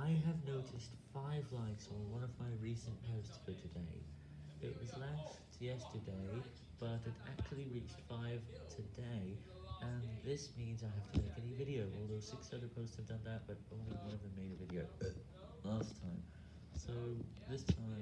I have noticed 5 likes on one of my recent posts for today. It was last yesterday, but it actually reached 5 today, and this means I have to make a new video, although 6 other posts have done that, but only one of them made a video last time. So, this time,